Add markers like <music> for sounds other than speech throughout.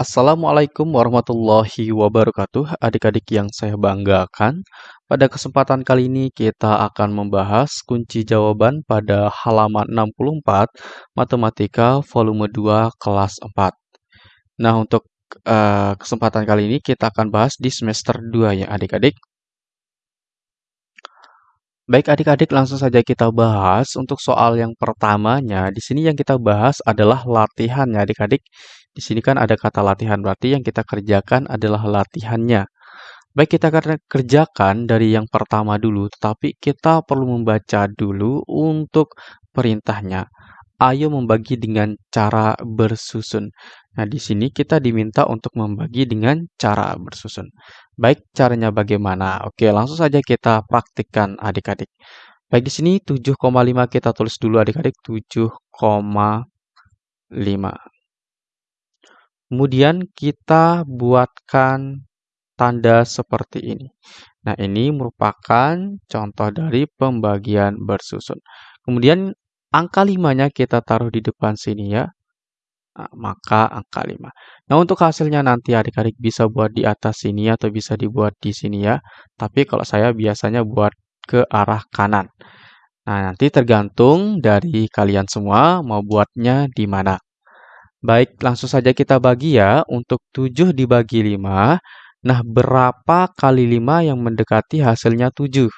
Assalamualaikum warahmatullahi wabarakatuh, adik-adik yang saya banggakan. Pada kesempatan kali ini kita akan membahas kunci jawaban pada halaman 64 Matematika volume 2 kelas 4. Nah, untuk uh, kesempatan kali ini kita akan bahas di semester 2 ya adik-adik. Baik adik-adik, langsung saja kita bahas untuk soal yang pertamanya. Di sini yang kita bahas adalah latihan ya adik-adik. Di sini kan ada kata latihan, berarti yang kita kerjakan adalah latihannya. Baik, kita akan kerjakan dari yang pertama dulu, tetapi kita perlu membaca dulu untuk perintahnya. Ayo membagi dengan cara bersusun. Nah, di sini kita diminta untuk membagi dengan cara bersusun. Baik, caranya bagaimana? Oke, langsung saja kita praktikkan adik-adik. Baik, di sini 7,5 kita tulis dulu adik-adik 7,5. Kemudian kita buatkan tanda seperti ini. Nah, ini merupakan contoh dari pembagian bersusun. Kemudian angka 5-nya kita taruh di depan sini ya. Nah, maka angka 5. Nah, untuk hasilnya nanti adik-adik bisa buat di atas sini atau bisa dibuat di sini ya. Tapi kalau saya biasanya buat ke arah kanan. Nah, nanti tergantung dari kalian semua mau buatnya di mana. Baik, langsung saja kita bagi ya. Untuk 7 dibagi 5. Nah, berapa kali 5 yang mendekati hasilnya 7?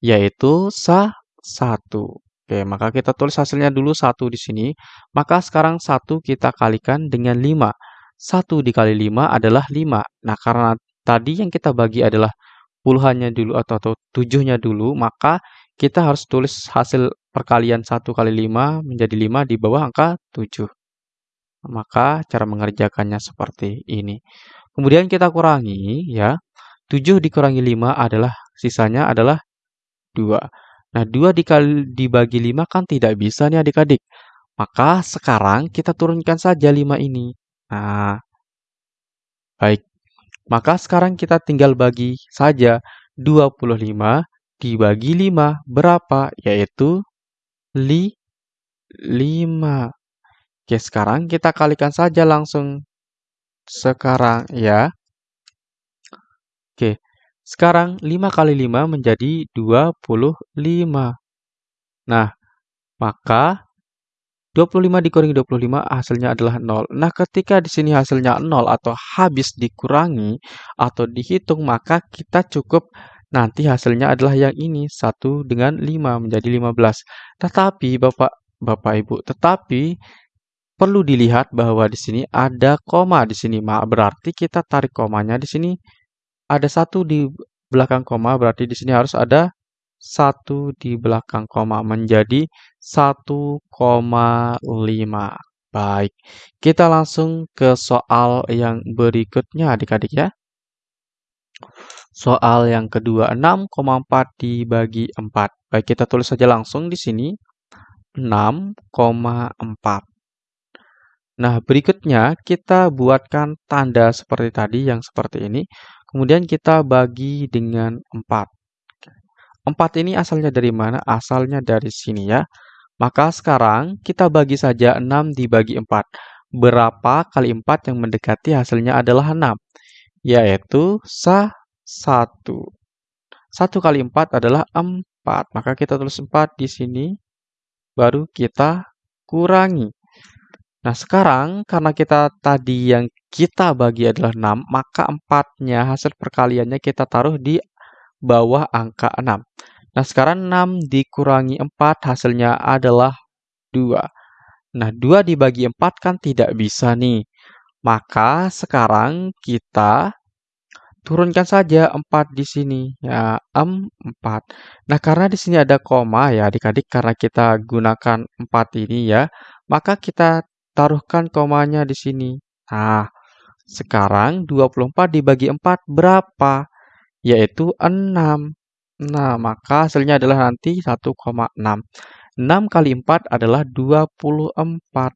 Yaitu sah 1. Oke, maka kita tulis hasilnya dulu 1 di sini. Maka sekarang 1 kita kalikan dengan 5. 1 dikali 5 adalah 5. Nah, karena tadi yang kita bagi adalah puluhannya dulu atau, atau 7-nya dulu, maka kita harus tulis hasil perkalian 1 kali 5 menjadi 5 di bawah angka 7. Maka cara mengerjakannya seperti ini. Kemudian kita kurangi ya. 7 dikurangi 5 adalah sisanya adalah 2. Nah, 2 dikali dibagi 5 kan tidak bisa nih adik-adik. Maka sekarang kita turunkan saja 5 ini. Nah, baik. Maka sekarang kita tinggal bagi saja 25 dibagi 5 berapa? Yaitu li 5. Oke, sekarang kita kalikan saja langsung. Sekarang ya. Oke, sekarang 5 kali 5 menjadi 25. Nah, maka 25 dikurangi 25 hasilnya adalah 0. Nah, ketika di sini hasilnya 0 atau habis dikurangi atau dihitung, maka kita cukup nanti hasilnya adalah yang ini, 1 dengan 5 menjadi 15. Tetapi Bapak Bapak Ibu, tetapi perlu dilihat bahwa di sini ada koma di sini. Berarti kita tarik komanya di sini ada satu di belakang koma, berarti di sini harus ada satu di belakang koma menjadi 1,5. Baik, kita langsung ke soal yang berikutnya adik-adik ya. Soal yang kedua, 6,4 dibagi 4. Baik, kita tulis saja langsung di sini. 6,4. Nah, berikutnya kita buatkan tanda seperti tadi yang seperti ini. Kemudian kita bagi dengan 4. 4 ini asalnya dari mana? Asalnya dari sini ya. Maka sekarang kita bagi saja 6 dibagi 4. Berapa kali 4 yang mendekati hasilnya adalah 6? Yaitu sah 1. 1 kali 4 adalah 4. Maka kita tulis 4 di sini. Baru kita kurangi. Nah, sekarang karena kita tadi yang kita bagi adalah 6, maka 4-nya hasil perkaliannya kita taruh di bawah angka 6. Nah, sekarang 6 dikurangi 4 hasilnya adalah 2. Nah, 2 dibagi 4 kan tidak bisa nih. Maka sekarang kita turunkan saja 4 di sini ya 4. Nah, karena di sini ada koma ya adik-adik karena kita gunakan 4 ini ya, maka kita taruhkan komanya di sini. Nah, sekarang 24 dibagi 4 berapa? Yaitu 6. Nah, maka hasilnya adalah nanti 1,6. 6 kali 4 adalah 24.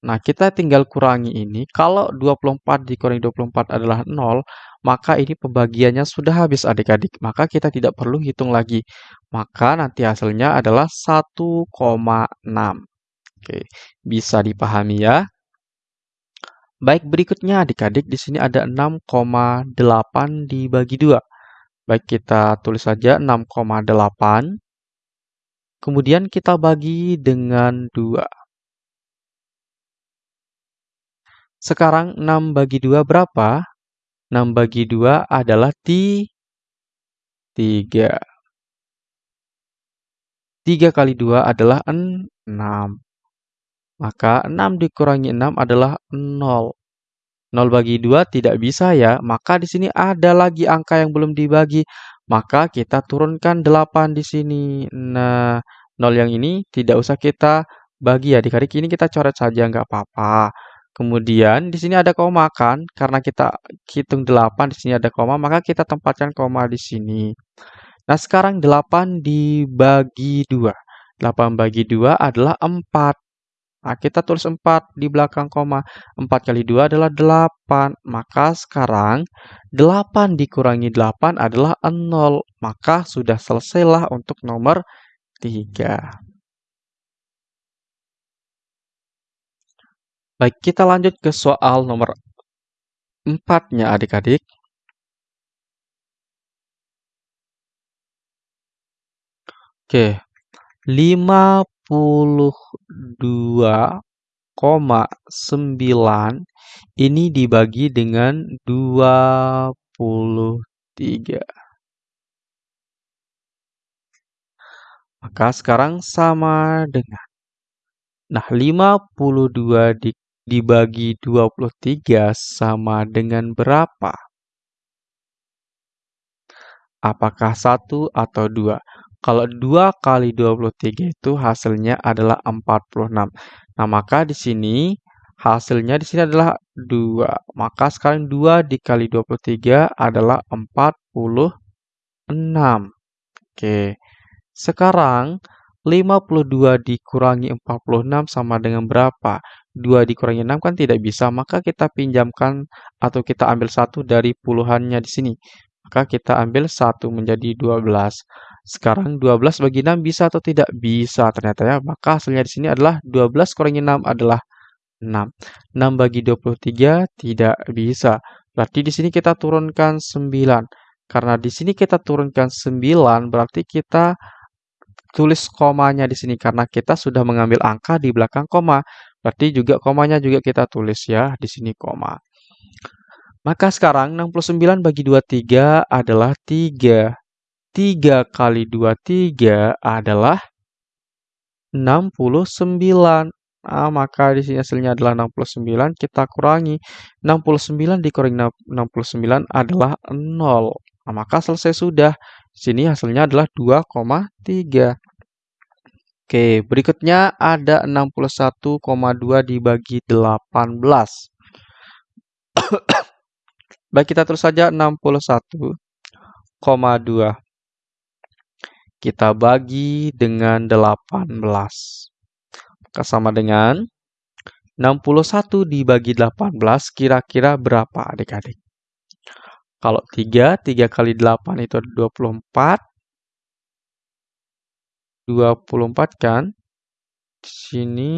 Nah, kita tinggal kurangi ini. Kalau 24 dikurangi 24 adalah 0, maka ini pembagiannya sudah habis adik-adik. Maka kita tidak perlu hitung lagi. Maka nanti hasilnya adalah 1,6. Oke, bisa dipahami ya. Baik, berikutnya adik-adik di sini ada 6,8 dibagi 2. Baik, kita tulis saja 6,8. Kemudian kita bagi dengan 2. Sekarang 6 bagi 2 berapa? 6 bagi 2 adalah ti 3. 3 kali 2 adalah 6. Maka 6 dikurangi 6 adalah 0. 0 bagi 2 tidak bisa ya, maka di sini ada lagi angka yang belum dibagi. Maka kita turunkan 8 di sini. Nah, 0 yang ini tidak usah kita bagi ya. Di kali ini kita coret saja, nggak apa-apa. Kemudian di sini ada koma kan, karena kita hitung 8 di sini ada koma, maka kita tempatkan koma di sini. Nah, sekarang 8 dibagi 2. 8 bagi 2 adalah 4. Nah, kita tulis 4 di belakang koma. 4 kali 2 adalah 8. Maka sekarang 8 dikurangi 8 adalah 0. Maka sudah selesailah untuk nomor 3. Baik, kita lanjut ke soal nomor 4-nya adik-adik. Oke, 52,9 ini dibagi dengan 23. Maka sekarang sama dengan Nah, 52 di, dibagi 23 sama dengan berapa? Apakah 1 atau 2? Kalau 2 kali 23 itu hasilnya adalah 46. Nah, maka di sini hasilnya di sini adalah 2. Maka sekarang 2 dikali 23 adalah 46. Oke. Sekarang 52 dikurangi 46 sama dengan berapa? 2 dikurangi 6 kan tidak bisa, maka kita pinjamkan atau kita ambil satu dari puluhannya di sini. Maka kita ambil 1 menjadi 12. Sekarang 12 bagi 6 bisa atau tidak? Bisa ternyata ya. Maka hasilnya di sini adalah 12 kurangi 6 adalah 6. 6 bagi 23 tidak bisa. Berarti di sini kita turunkan 9. Karena di sini kita turunkan 9, berarti kita tulis komanya di sini. Karena kita sudah mengambil angka di belakang koma. Berarti juga komanya juga kita tulis ya. Di sini koma. Maka sekarang 69 bagi 23 adalah 3. 3 kali 23 adalah 69. Nah, maka di sini hasilnya adalah 69. Kita kurangi. 69 dikurangi 69 adalah 0. Nah, maka selesai sudah. Di sini hasilnya adalah 2,3. Oke, berikutnya ada 61,2 dibagi 18. <coughs> Baik, kita terus saja 61,2 kita bagi dengan 18. Maka sama dengan 61 dibagi 18 kira-kira berapa adik-adik? Kalau 3, 3 kali 8 itu 24. 24 kan? Di sini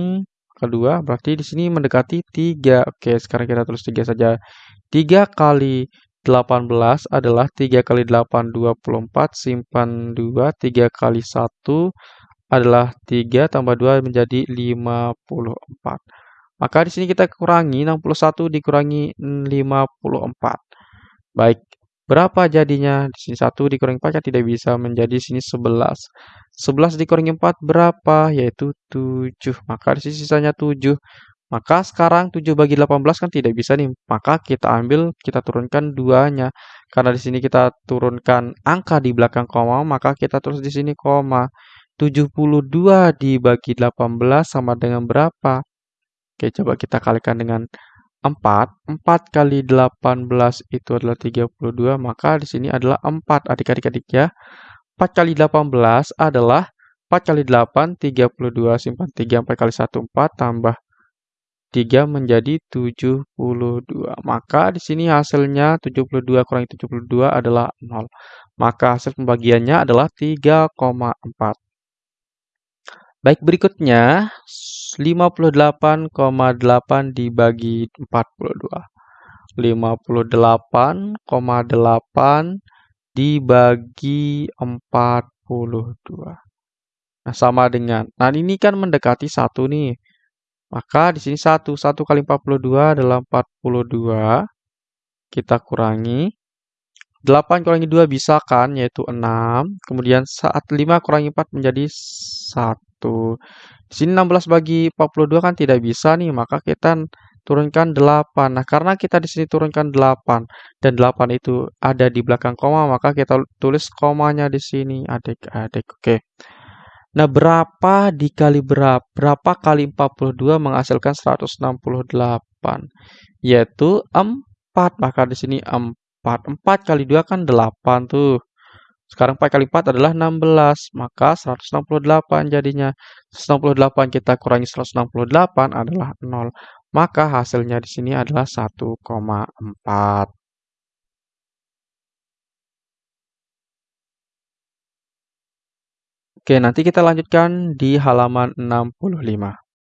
kedua berarti di sini mendekati 3. Oke, sekarang kita tulis 3 saja. 3 kali 18 adalah 3 kali 8, 24, simpan 2, 3 kali 1 adalah 3, tambah 2 menjadi 54. Maka di sini kita kurangi, 61 dikurangi 54. Baik, berapa jadinya? Di sini 1 dikurangi 4 kan tidak bisa, menjadi sini 11. 11 dikurangi 4 berapa? Yaitu 7. Maka di sini sisanya 7. Maka sekarang 7 bagi 18 kan tidak bisa nih. Maka kita ambil, kita turunkan duanya. Karena di sini kita turunkan angka di belakang koma, maka kita terus di sini koma. 72 dibagi 18 sama dengan berapa? Oke, coba kita kalikan dengan 4. 4 kali 18 itu adalah 32, maka di sini adalah 4 adik-adik ya. 4 kali 18 adalah 4 kali 8, 32, simpan 3, 4 kali 1, 4, tambah 3 menjadi 72. Maka di sini hasilnya 72 kurangi 72 adalah 0. Maka hasil pembagiannya adalah 3,4. Baik, berikutnya 58,8 dibagi 42. 58,8 dibagi 42. Nah, sama dengan. Nah, ini kan mendekati 1 nih. Maka di sini 1. 1 kali 42 adalah 42. Kita kurangi. 8 kurangi 2 bisa kan, yaitu 6. Kemudian saat 5 kurangi 4 menjadi 1. Di sini 16 bagi 42 kan tidak bisa nih, maka kita turunkan 8. Nah, karena kita di sini turunkan 8 dan 8 itu ada di belakang koma, maka kita tulis komanya di sini, adik-adik. Oke. Nah, berapa dikali berapa? Berapa kali 42 menghasilkan 168? Yaitu 4. Maka di sini 4. 4 kali 2 kan 8 tuh. Sekarang 4 kali 4 adalah 16. Maka 168 jadinya. 168 kita kurangi 168 adalah 0. Maka hasilnya di sini adalah 1,4. Oke, nanti kita lanjutkan di halaman 65.